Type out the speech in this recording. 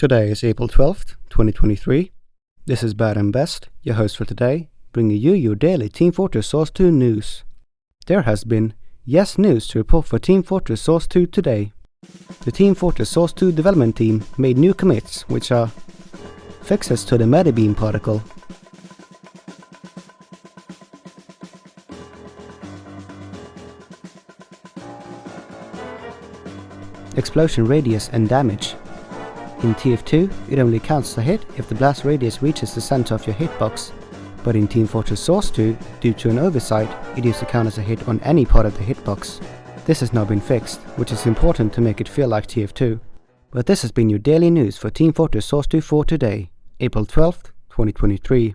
Today is April 12th, 2023. This is Bad and Best, your host for today, bringing you your daily Team Fortress Source 2 news. There has been yes news to report for Team Fortress Source 2 today. The Team Fortress Source 2 development team made new commits, which are fixes to the Metabeam particle, explosion radius and damage. In TF2, it only counts a hit if the blast radius reaches the center of your hitbox, but in Team Fortress Source 2, due to an oversight, it used to count as a hit on any part of the hitbox. This has now been fixed, which is important to make it feel like TF2. But this has been your daily news for Team Fortress Source 2 for today, April 12th, 2023.